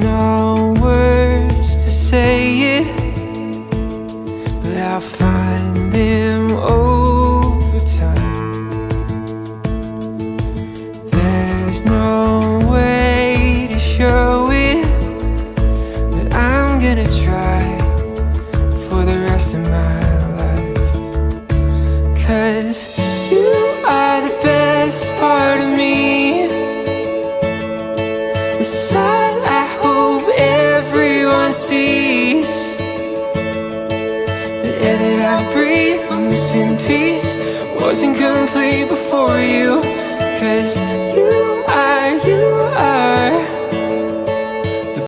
No words to say it But I'll find them over time. There's no way to show it But I'm gonna try For the rest of my life. Cause you are the best part of me. The side the air that I breathe, I'm missing peace. Wasn't complete before you.